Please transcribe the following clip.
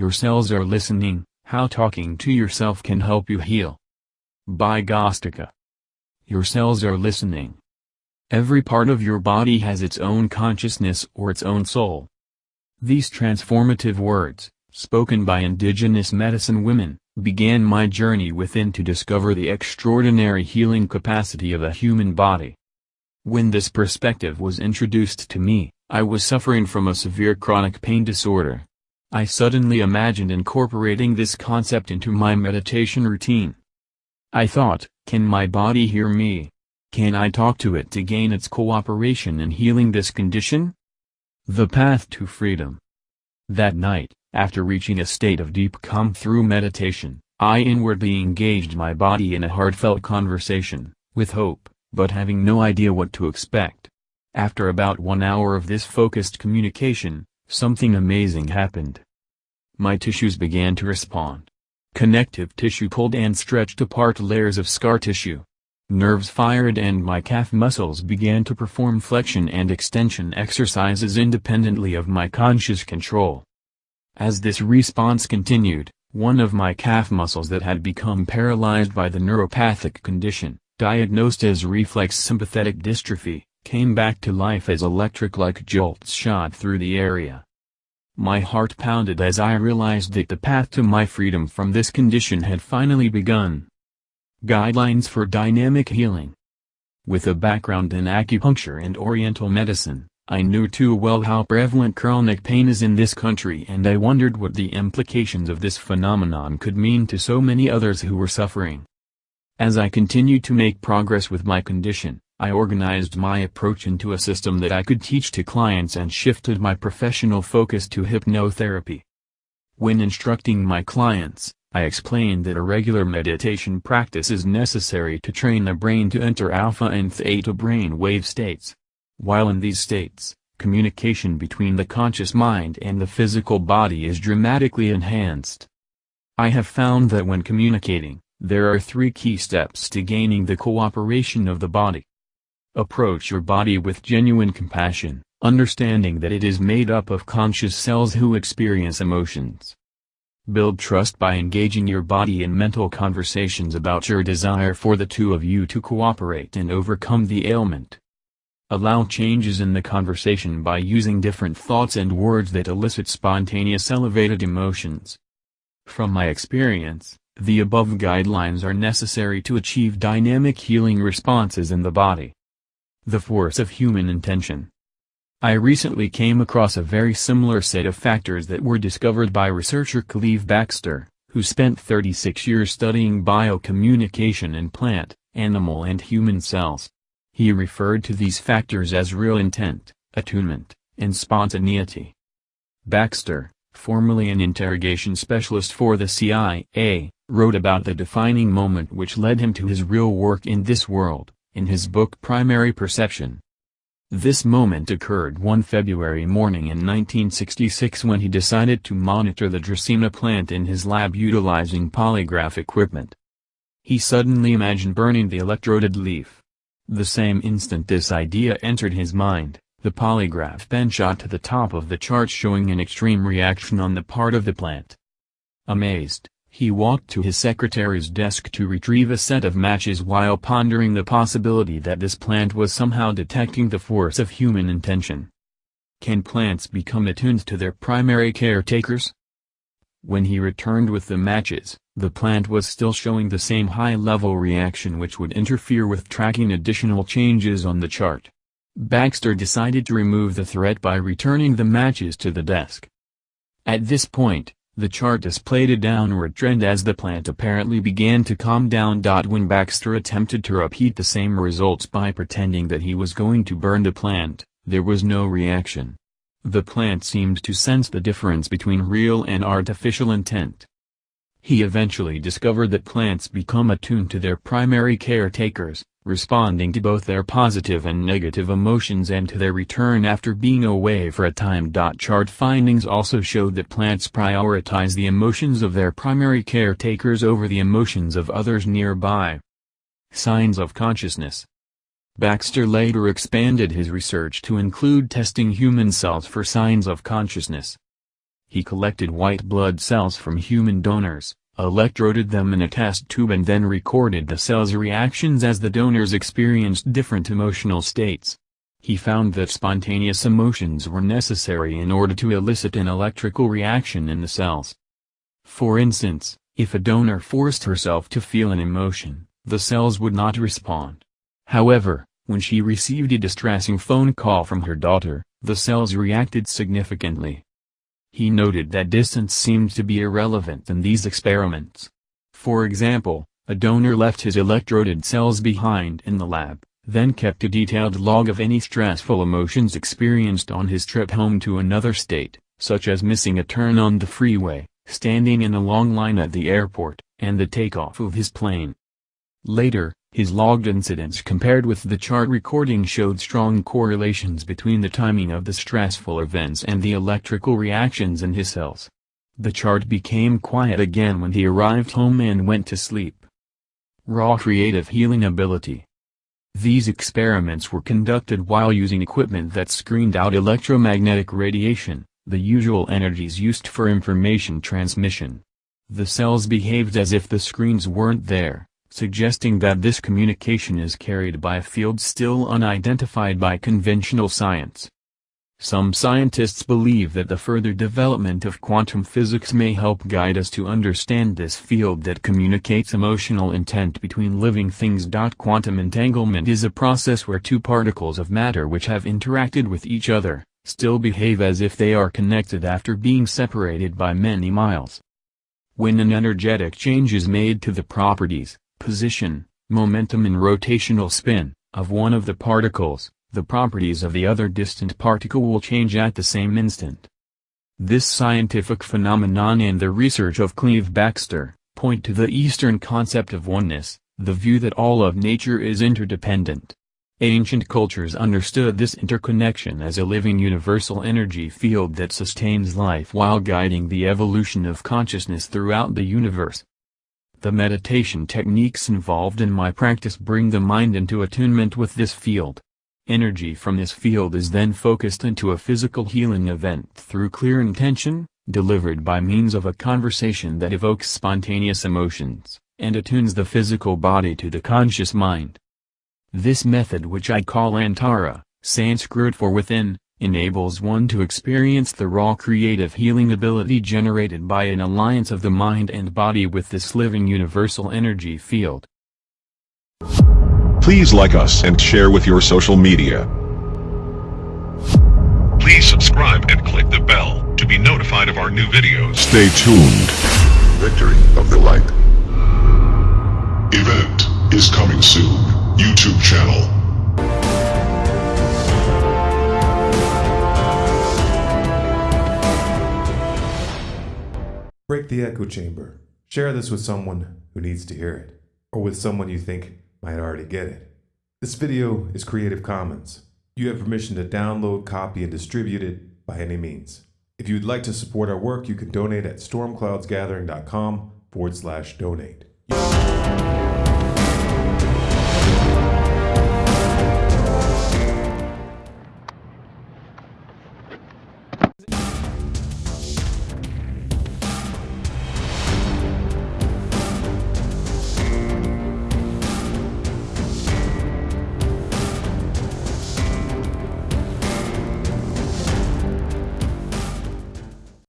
Your cells are listening, how talking to yourself can help you heal. By Gostika. Your cells are listening. Every part of your body has its own consciousness or its own soul. These transformative words, spoken by indigenous medicine women, began my journey within to discover the extraordinary healing capacity of the human body. When this perspective was introduced to me, I was suffering from a severe chronic pain disorder. I suddenly imagined incorporating this concept into my meditation routine. I thought, can my body hear me? Can I talk to it to gain its cooperation in healing this condition? The Path to Freedom That night, after reaching a state of deep calm through meditation, I inwardly engaged my body in a heartfelt conversation, with hope but having no idea what to expect. After about one hour of this focused communication, something amazing happened. My tissues began to respond. Connective tissue pulled and stretched apart layers of scar tissue. Nerves fired and my calf muscles began to perform flexion and extension exercises independently of my conscious control. As this response continued, one of my calf muscles that had become paralyzed by the neuropathic condition, diagnosed as reflex sympathetic dystrophy, came back to life as electric-like jolts shot through the area. My heart pounded as I realized that the path to my freedom from this condition had finally begun. Guidelines for Dynamic Healing With a background in acupuncture and oriental medicine, I knew too well how prevalent chronic pain is in this country and I wondered what the implications of this phenomenon could mean to so many others who were suffering. As I continued to make progress with my condition, I organized my approach into a system that I could teach to clients and shifted my professional focus to hypnotherapy. When instructing my clients, I explained that a regular meditation practice is necessary to train the brain to enter alpha and theta brain wave states. While in these states, communication between the conscious mind and the physical body is dramatically enhanced. I have found that when communicating, there are three key steps to gaining the cooperation of the body. Approach your body with genuine compassion, understanding that it is made up of conscious cells who experience emotions. Build trust by engaging your body in mental conversations about your desire for the two of you to cooperate and overcome the ailment. Allow changes in the conversation by using different thoughts and words that elicit spontaneous elevated emotions. From my experience, the above guidelines are necessary to achieve dynamic healing responses in the body. The force of human intention. I recently came across a very similar set of factors that were discovered by researcher Cleve Backster, who spent 36 years studying biocommunication in plant, animal and human cells. He referred to these factors as real intent, attunement, and spontaneity. Backster, formerly an interrogation specialist for the CIA, wrote about the defining moment which led him to his real work in this world, in his book Primary Perception. This moment occurred one February morning in 1966 when he decided to monitor the Dracaena plant in his lab utilizing polygraph equipment. He suddenly imagined burning the electroded leaf. The same instant this idea entered his mind, the polygraph pen shot to the top of the chart showing an extreme reaction on the part of the plant. Amazed, he walked to his secretary's desk to retrieve a set of matches while pondering the possibility that this plant was somehow detecting the force of human intention. Can plants become attuned to their primary caretakers? When he returned with the matches, the plant was still showing the same high-level reaction which would interfere with tracking additional changes on the chart. Backster decided to remove the threat by returning the matches to the desk. At this point, the chart displayed a downward trend as the plant apparently began to calm down. When Backster attempted to repeat the same results by pretending that he was going to burn the plant, there was no reaction. The plant seemed to sense the difference between real and artificial intent. He eventually discovered that plants become attuned to their primary caretakers, responding to both their positive and negative emotions and to their return after being away for a time. Chart findings also showed that plants prioritize the emotions of their primary caretakers over the emotions of others nearby. Signs of consciousness Backster later expanded his research to include testing human cells for signs of consciousness. He collected white blood cells from human donors, electroded them in a test tube and then recorded the cells' reactions as the donors experienced different emotional states. He found that spontaneous emotions were necessary in order to elicit an electrical reaction in the cells. For instance, if a donor forced herself to feel an emotion, the cells would not respond. However, when she received a distressing phone call from her daughter, the cells reacted significantly. He noted that distance seemed to be irrelevant in these experiments. For example, a donor left his electroded cells behind in the lab, then kept a detailed log of any stressful emotions experienced on his trip home to another state, such as missing a turn on the freeway, standing in a long line at the airport, and the takeoff of his plane. Later, his logged incidents compared with the chart recording showed strong correlations between the timing of the stressful events and the electrical reactions in his cells. The chart became quiet again when he arrived home and went to sleep. Raw creative healing ability these experiments were conducted while using equipment that screened out electromagnetic radiation, the usual energies used for information transmission. The cells behaved as if the screens weren't there, suggesting that this communication is carried by a field still unidentified by conventional science. Some scientists believe that the further development of quantum physics may help guide us to understand this field that communicates emotional intent between living things. Quantum entanglement is a process where two particles of matter which have interacted with each other, still behave as if they are connected after being separated by many miles. When an energetic change is made to the properties, position, momentum and rotational spin, of one of the particles, the properties of the other distant particle will change at the same instant. This scientific phenomenon and the research of Cleve Backster, point to the Eastern concept of oneness, the view that all of nature is interdependent. Ancient cultures understood this interconnection as a living universal energy field that sustains life while guiding the evolution of consciousness throughout the universe. The meditation techniques involved in my practice bring the mind into attunement with this field. Energy from this field is then focused into a physical healing event through clear intention, delivered by means of a conversation that evokes spontaneous emotions, and attunes the physical body to the conscious mind. This method which I call Antara, Sanskrit for within, enables one to experience the raw creative healing ability generated by an alliance of the mind and body with this living universal energy field. Please like us and share with your social media. Please subscribe and click the bell to be notified of our new videos. Stay tuned. Victory of the Light. Event is coming soon. YouTube channel. The echo chamber. Share this with someone who needs to hear it, or with someone you think might already get it. This video is Creative Commons. You have permission to download, copy, and distribute it by any means. If you would like to support our work, you can donate at stormcloudsgathering.com forward slash donate.